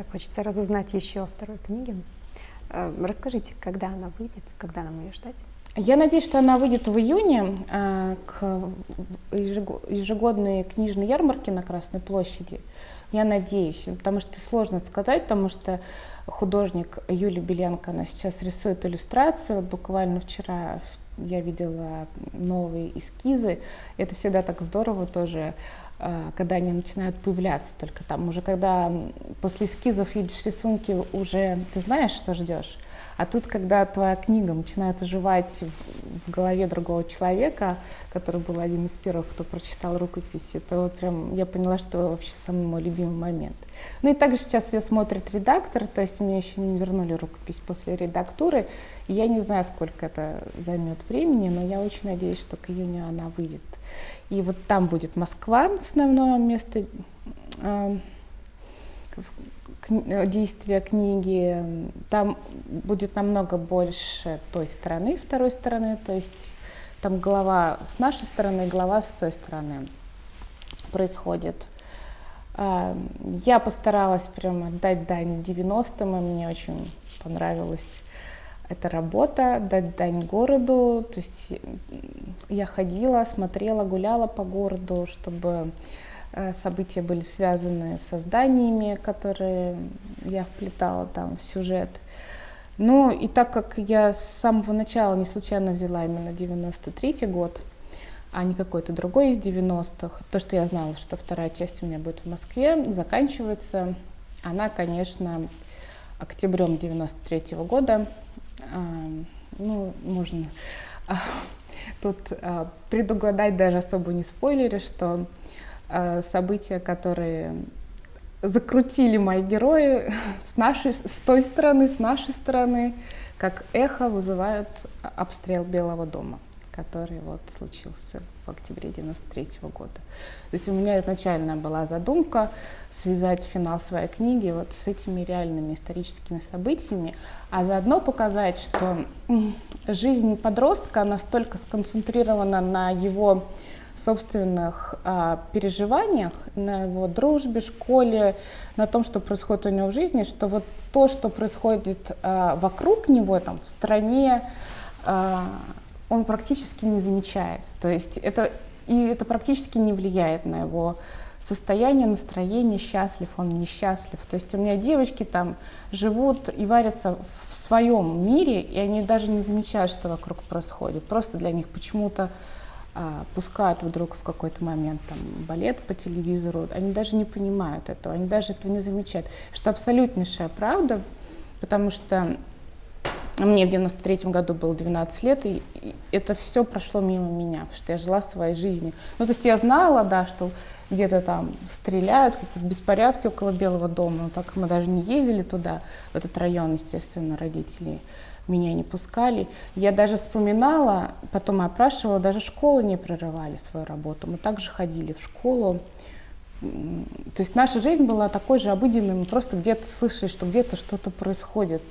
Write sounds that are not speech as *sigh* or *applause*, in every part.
Так, хочется разузнать еще о второй книге. Э, расскажите, когда она выйдет, когда нам ее ждать? Я надеюсь, что она выйдет в июне э, к ежегодной книжной ярмарке на Красной площади. Я надеюсь, потому что сложно сказать, потому что художник Юлия Беленко, она сейчас рисует иллюстрации. Вот буквально вчера я видела новые эскизы. Это всегда так здорово тоже, когда они начинают появляться. Только там уже, когда после эскизов видишь рисунки, уже ты знаешь, что ждешь. А тут, когда твоя книга начинает оживать в голове другого человека, который был один из первых, кто прочитал рукопись, это вот прям я поняла, что вообще самый мой любимый момент. Ну и также сейчас ее смотрит редактор, то есть мне еще не вернули рукопись после редактуры. И я не знаю, сколько это займет времени, но я очень надеюсь, что к июню она выйдет. И вот там будет Москва, основное место э, действия книги. Там будет намного больше той стороны, второй стороны, то есть там глава с нашей стороны, глава с той стороны происходит. А, я постаралась прям отдать дань 90-м, и мне очень понравилась эта работа, дать дань городу. То есть я ходила, смотрела, гуляла по городу, чтобы э, события были связаны со зданиями, которые я вплетала там в сюжет. Ну и так как я с самого начала не случайно взяла именно 93 год, а не какой-то другой из 90-х, то, что я знала, что вторая часть у меня будет в Москве, заканчивается она, конечно, октябрем 93 -го года. А, ну, можно а, тут а, предугадать даже особо не спойлеры, что события, которые закрутили мои герои *laughs* с нашей, с той стороны, с нашей стороны, как эхо вызывают обстрел Белого дома, который вот случился в октябре 93 -го года. То есть у меня изначально была задумка связать финал своей книги вот с этими реальными историческими событиями, а заодно показать, что жизнь подростка настолько сконцентрирована на его собственных а, переживаниях, на его дружбе, школе, на том, что происходит у него в жизни, что вот то, что происходит а, вокруг него, там, в стране, а, он практически не замечает. То есть это, и это практически не влияет на его состояние, настроение, счастлив он, несчастлив. То есть у меня девочки там живут и варятся в своем мире, и они даже не замечают, что вокруг происходит. Просто для них почему-то пускают вдруг в какой-то момент там, балет по телевизору, они даже не понимают этого, они даже этого не замечают, что абсолютнейшая правда, потому что мне в 93 году было 12 лет, и, и это все прошло мимо меня, потому что я жила своей жизнью. Ну, то есть я знала, да, что где-то там стреляют, какие-то беспорядки около Белого дома, но так мы даже не ездили туда, в этот район, естественно, родителей меня не пускали. Я даже вспоминала, потом опрашивала, даже школы не прерывали свою работу. Мы также ходили в школу. То есть наша жизнь была такой же обыденной, мы просто где-то слышали, что где-то что-то происходит.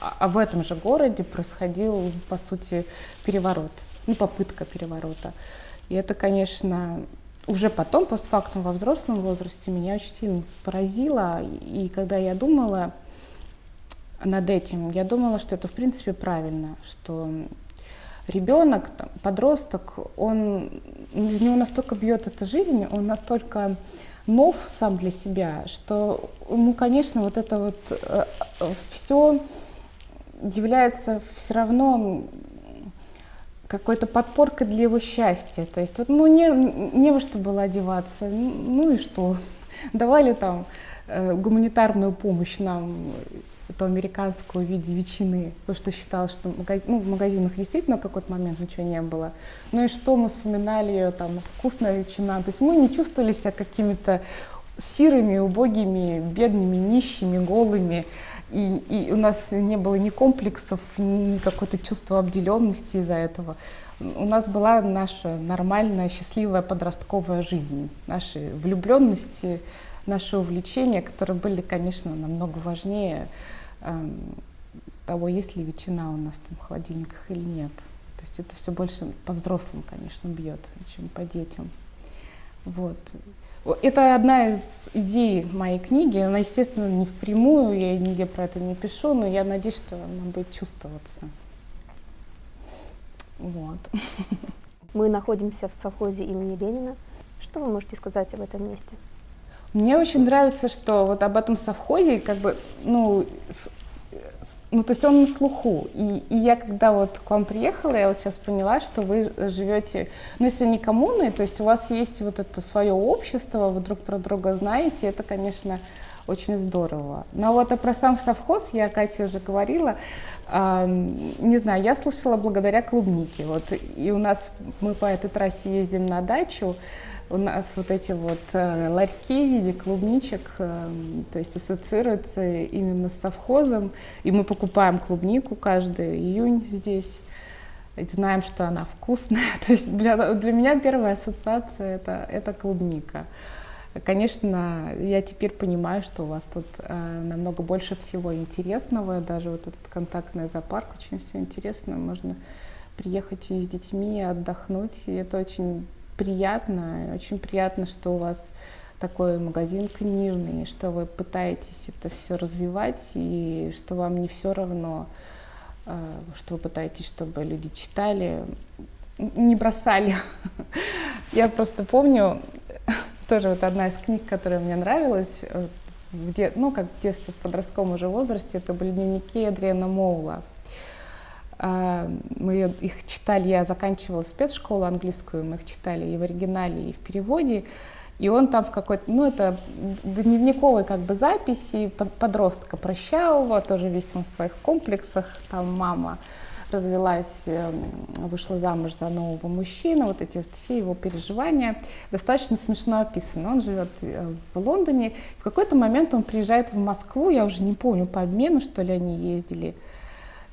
А, а в этом же городе происходил, по сути, переворот, ну, попытка переворота. И это, конечно, уже потом, постфактум, во взрослом возрасте, меня очень сильно поразило. И когда я думала, над этим. Я думала, что это в принципе правильно, что ребенок, подросток, он из него настолько бьет эта жизнь, он настолько нов сам для себя, что ему, конечно, вот это вот э, все является все равно какой-то подпоркой для его счастья. То есть вот, ну, не, не во что было одеваться, ну и что. Давали там э, гуманитарную помощь нам эту американскую в виде ветчины, потому что считал, что ну, в магазинах действительно в какой-то момент ничего не было. Ну и что мы вспоминали, там, вкусная ветчина. То есть мы не чувствовали себя какими-то сирыми, убогими, бедными, нищими, голыми. И, и у нас не было ни комплексов, ни какого-то чувства обделенности из-за этого. У нас была наша нормальная, счастливая подростковая жизнь, наши влюбленности, наши увлечения, которые были, конечно, намного важнее того, есть ли ветчина у нас там в холодильниках или нет. То есть это все больше по взрослым, конечно, бьет, чем по детям. Вот. Это одна из идей моей книги. Она, естественно, не впрямую, я нигде про это не пишу, но я надеюсь, что она будет чувствоваться. Вот. Мы находимся в совхозе имени Ленина. Что вы можете сказать об этом месте? Мне очень нравится, что вот об этом совхозе, как бы, ну, ну, то есть он на слуху. И, и я когда вот к вам приехала, я вот сейчас поняла, что вы живете, ну, если не коммуной, то есть у вас есть вот это свое общество, вы друг про друга знаете, это, конечно, очень здорово. Но вот а про сам совхоз я Кате уже говорила, э, не знаю, я слышала благодаря клубнике. Вот, и у нас, мы по этой трассе ездим на дачу, у нас вот эти вот э, ларьки в виде клубничек, э, то есть ассоциируются именно с совхозом, и мы покупаем клубнику каждый июнь здесь, и знаем, что она вкусная. *laughs* То есть для, для меня первая ассоциация это, это клубника. Конечно, я теперь понимаю, что у вас тут э, намного больше всего интересного, даже вот этот контактный зоопарк очень все интересно, можно приехать и с детьми отдохнуть, и это очень приятно. Очень приятно, что у вас такой магазин книжный, что вы пытаетесь это все развивать, и что вам не все равно, э, что вы пытаетесь, чтобы люди читали, не бросали. *laughs* Я просто помню, *laughs* тоже вот одна из книг, которая мне нравилась, где, ну, как в детстве, в подростковом уже возрасте, это были дневники Адриана Моула. А, мы их читали, я заканчивала спецшколу английскую, мы их читали и в оригинале, и в переводе. И он там в какой-то, ну это дневниковой как бы записи подростка прощавого, тоже весь он в своих комплексах, там мама развелась, эм, вышла замуж за нового мужчину, вот эти все его переживания. Достаточно смешно описаны. Он живет э, в Лондоне, в какой-то момент он приезжает в Москву, я уже не помню, по обмену, что ли, они ездили,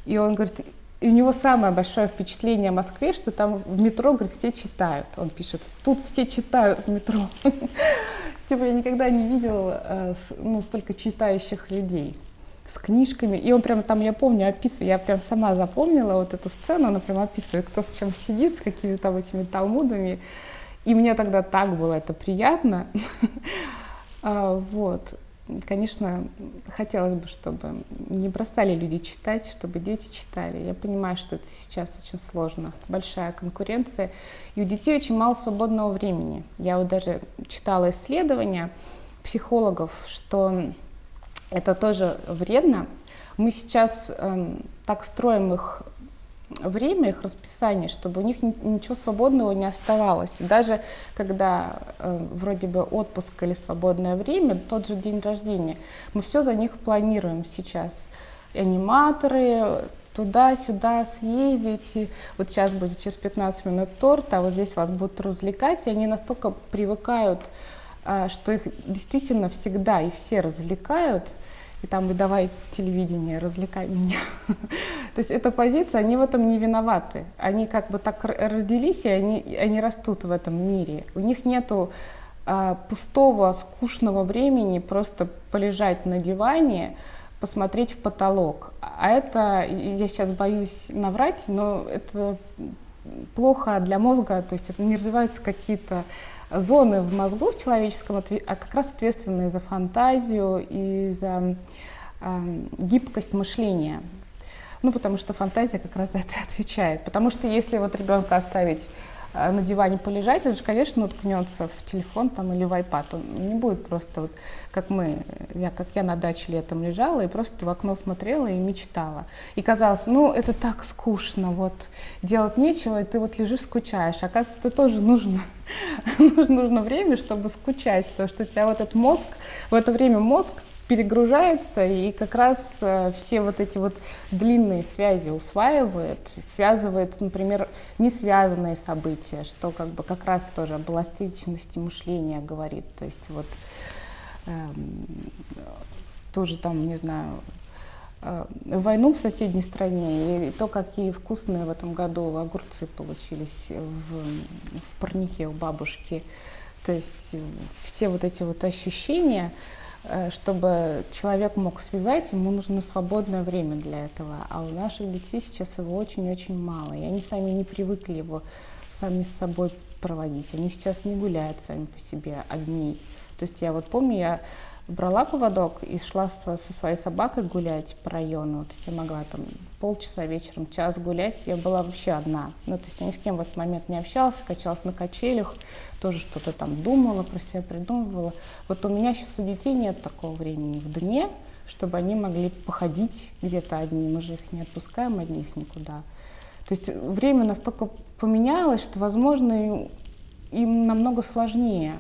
и он говорит, и у него самое большое впечатление о Москве, что там в метро, говорит, все читают. Он пишет, тут все читают в метро. *laughs* Типа я никогда не видел э, ну, столько читающих людей с книжками. И он прям там, я помню, описывает, я прям сама запомнила вот эту сцену, она прям описывает, кто с чем сидит, с какими там этими талмудами. И мне тогда так было это приятно. *laughs* А, вот конечно, хотелось бы, чтобы не бросали люди читать, чтобы дети читали. Я понимаю, что это сейчас очень сложно, большая конкуренция, и у детей очень мало свободного времени. Я вот даже читала исследования психологов, что это тоже вредно. Мы сейчас эм, так строим их время, их расписание, чтобы у них ничего свободного не оставалось. Даже когда э, вроде бы отпуск или свободное время, тот же день рождения, мы все за них планируем сейчас. Аниматоры, туда-сюда съездить, вот сейчас будет через 15 минут торт, а вот здесь вас будут развлекать, и они настолько привыкают, э, что их действительно всегда и все развлекают, и там и давай телевидение, развлекай меня. *laughs* То есть эта позиция, они в этом не виноваты. Они как бы так родились, и они, они растут в этом мире. У них нету а, пустого, скучного времени просто полежать на диване, посмотреть в потолок. А это, я сейчас боюсь наврать, но это плохо для мозга, то есть это не развиваются какие-то зоны в мозгу в человеческом, а как раз ответственные за фантазию и за э, гибкость мышления. Ну, потому что фантазия как раз за это отвечает. Потому что если вот ребенка оставить на диване полежать, он же, конечно, уткнется в телефон там, или в iPad. Он не будет просто вот, как мы, я, как я на даче летом лежала и просто в окно смотрела и мечтала. И казалось, ну, это так скучно, вот, делать нечего, и ты вот лежишь, скучаешь. Оказывается, это тоже нужно. *laughs* нужно время, чтобы скучать, то что у тебя вот этот мозг, в это время мозг перегружается и как раз э, все вот эти вот длинные связи усваивает, связывает, например, не связанные события, что как бы как раз тоже об эластичности мышления говорит. То есть вот э, тоже там, не знаю, э, войну в соседней стране и то, какие вкусные в этом году огурцы получились в, в парнике у бабушки. То есть все вот эти вот ощущения, чтобы человек мог связать, ему нужно свободное время для этого. А у наших детей сейчас его очень-очень мало. И они сами не привыкли его сами с собой проводить. Они сейчас не гуляют сами по себе одни. То есть я вот помню, я брала поводок и шла со, со своей собакой гулять по району. То есть я могла там полчаса вечером, час гулять. Я была вообще одна. Ну, то есть я ни с кем в этот момент не общалась, качалась на качелях, тоже что-то там думала, про себя придумывала. Вот у меня сейчас у детей нет такого времени в дне, чтобы они могли походить где-то одни. Мы же их не отпускаем одних никуда. То есть время настолько поменялось, что, возможно, им намного сложнее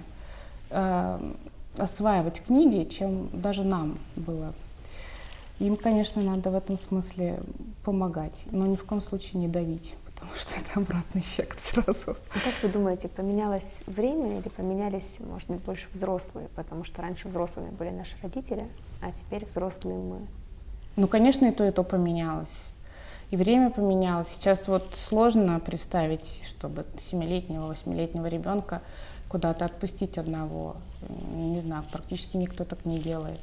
э, осваивать книги, чем даже нам было. Им, конечно, надо в этом смысле помогать, но ни в коем случае не давить, потому что это обратный эффект сразу. А как вы думаете, поменялось время или поменялись, может быть, больше взрослые? Потому что раньше взрослыми были наши родители, а теперь взрослые мы. Ну, конечно, и то, и то поменялось. И время поменялось. Сейчас вот сложно представить, чтобы семилетнего, восьмилетнего ребенка куда-то отпустить одного. Не знаю, практически никто так не делает.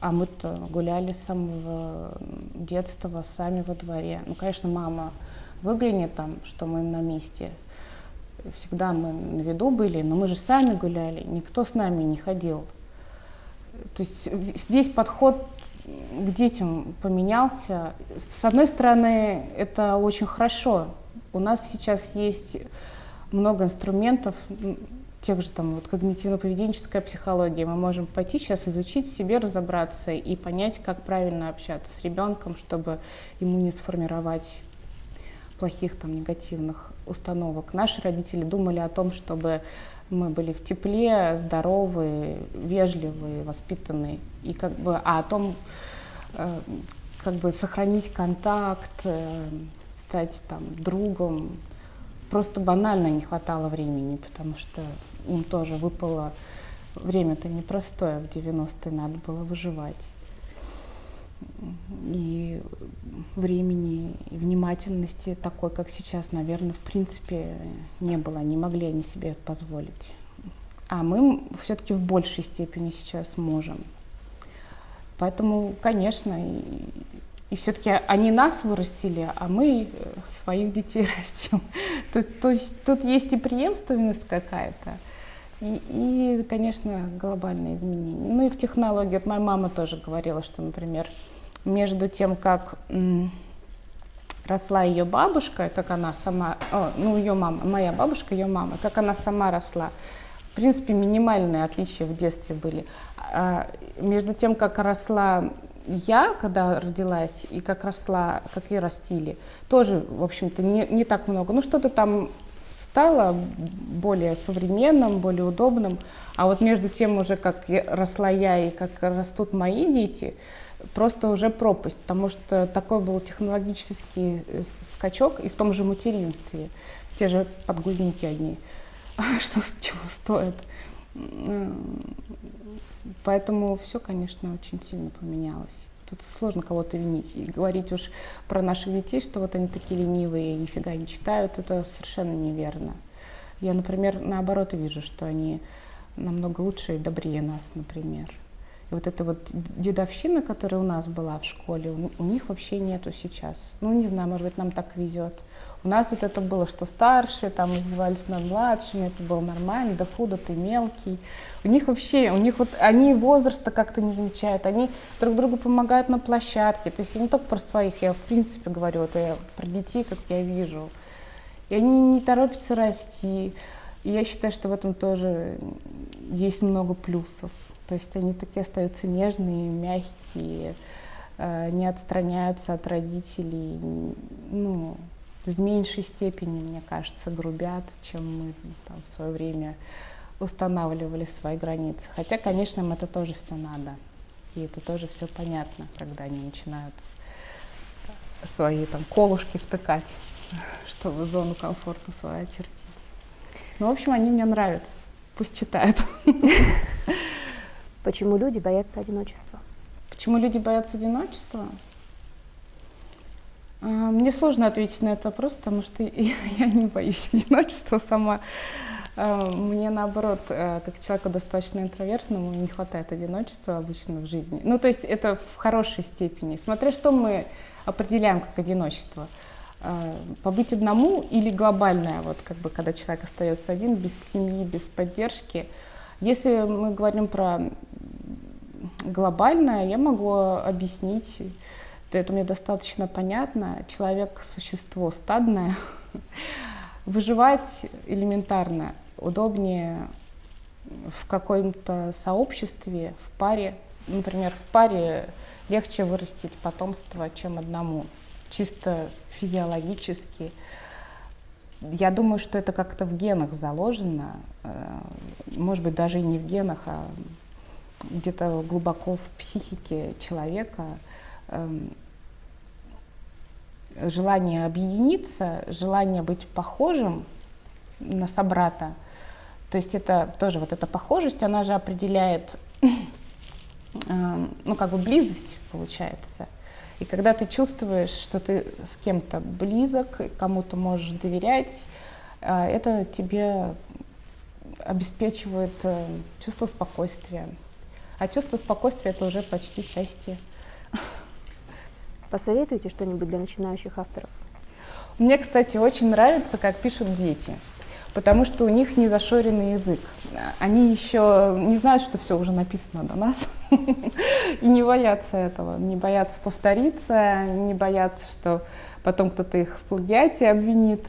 А мы-то гуляли с самого детства сами во дворе. Ну, конечно, мама выглянет там, что мы на месте. Всегда мы на виду были, но мы же сами гуляли, никто с нами не ходил. То есть весь подход к детям поменялся. С одной стороны, это очень хорошо. У нас сейчас есть много инструментов, тех же там вот когнитивно-поведенческая психология. Мы можем пойти сейчас изучить себе, разобраться и понять, как правильно общаться с ребенком, чтобы ему не сформировать плохих там негативных установок. Наши родители думали о том, чтобы мы были в тепле, здоровые, вежливые, воспитанные, и как бы, а о том, э, как бы сохранить контакт, э, стать там другом, просто банально не хватало времени, потому что им тоже выпало время-то непростое, в 90-е надо было выживать. И времени, и внимательности такой, как сейчас, наверное, в принципе не было, не могли они себе это позволить. А мы все-таки в большей степени сейчас можем. Поэтому, конечно, и, и все-таки они нас вырастили, а мы своих детей *laughs* растим. То, то есть тут есть и преемственность какая-то, и, и, конечно, глобальные изменения. Ну и в технологии. Вот моя мама тоже говорила, что, например, между тем, как росла ее бабушка, как она сама, о, ну ее мама, моя бабушка, ее мама, как она сама росла, в принципе, минимальные отличия в детстве были. А между тем, как росла я, когда родилась, и как росла, как ее растили, тоже, в общем-то, не, не так много. Ну, что-то там стало более современным, более удобным. А вот между тем уже, как росла я и как растут мои дети, просто уже пропасть, потому что такой был технологический э, скачок и в том же материнстве. Те же подгузники одни, *laughs* что чего стоит. Поэтому все, конечно, очень сильно поменялось. Тут сложно кого-то винить. И говорить уж про наших детей, что вот они такие ленивые, нифига не читают, это совершенно неверно. Я, например, наоборот вижу, что они намного лучше и добрее нас, например. И вот эта вот дедовщина, которая у нас была в школе, у, них вообще нету сейчас. Ну, не знаю, может быть, нам так везет. У нас вот это было, что старшие там издевались над младшими, это было нормально, да фу, да ты мелкий. У них вообще, у них вот, они возраста как-то не замечают, они друг другу помогают на площадке. То есть я не только про своих, я в принципе говорю, это я про детей, как я вижу. И они не торопятся расти. И я считаю, что в этом тоже есть много плюсов. То есть они такие остаются нежные, мягкие, э, не отстраняются от родителей, ну, в меньшей степени, мне кажется, грубят, чем мы там, в свое время устанавливали свои границы. Хотя, конечно, им это тоже все надо. И это тоже все понятно, когда они начинают свои там колушки втыкать, *laughs* чтобы зону комфорта свою очертить. Ну, в общем, они мне нравятся. Пусть читают. *laughs* Почему люди боятся одиночества? Почему люди боятся одиночества? А, мне сложно ответить на этот вопрос, потому что *laughs* я не боюсь одиночества сама. А, мне наоборот, э, как человеку достаточно интровертному, не хватает одиночества обычно в жизни. Ну, то есть это в хорошей степени. Смотря что мы определяем как одиночество. э, побыть одному или глобальное, вот как бы когда человек остается один, без семьи, без поддержки. Если мы говорим про глобальное, я могу объяснить, это мне достаточно понятно. Человек – существо стадное. Выживать элементарно удобнее в каком-то сообществе, в паре. Например, в паре легче вырастить потомство, чем одному, чисто физиологически. Я думаю, что это как-то в генах заложено, э, может быть, даже и не в генах, а где-то глубоко в психике человека желание объединиться, желание быть похожим на собрата. То есть это тоже вот эта похожесть, она же определяет, *coughs* эм, ну как бы близость получается. И когда ты чувствуешь, что ты с кем-то близок, кому-то можешь доверять, э, это тебе обеспечивает э, чувство спокойствия. А чувство спокойствия это уже почти счастье. *laughs* Посоветуйте что-нибудь для начинающих авторов? Мне, кстати, очень нравится, как пишут дети, потому что у них не зашоренный язык. Они еще не знают, что все уже написано до нас, *laughs* и не боятся этого, не боятся повториться, не боятся, что потом кто-то их в плагиате обвинит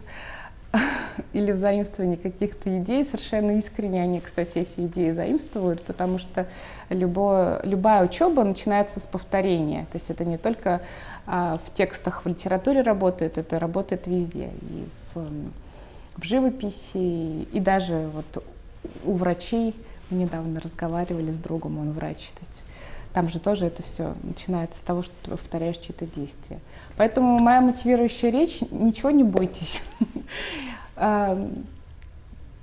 *laughs* или в заимствовании каких-то идей. Совершенно искренне они, кстати, эти идеи заимствуют, потому что любое, любая учеба начинается с повторения. То есть это не только а, в текстах в литературе работает, это работает везде. И в, в живописи, и даже вот у врачей. Мы недавно разговаривали с другом, он врач. То есть там же тоже это все начинается с того, что ты повторяешь чьи-то действия. Поэтому моя мотивирующая речь, ничего не бойтесь. *laughs*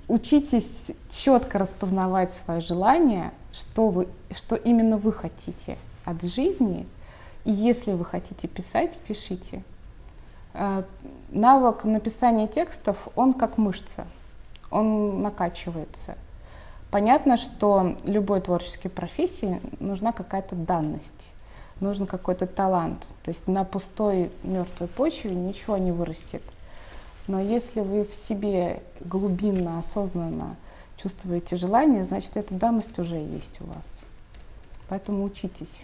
Учитесь четко распознавать свои желания, что, вы, что именно вы хотите от жизни. И если вы хотите писать, пишите. А, навык написания текстов, он как мышца, он накачивается. Понятно, что любой творческой профессии нужна какая-то данность, нужен какой-то талант. То есть на пустой мертвой почве ничего не вырастет. Но если вы в себе глубинно, осознанно чувствуете желание, значит, эта данность уже есть у вас. Поэтому учитесь.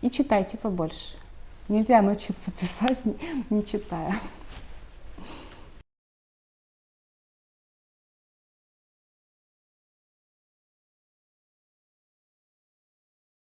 И читайте побольше. Нельзя научиться писать, *laughs* не читая.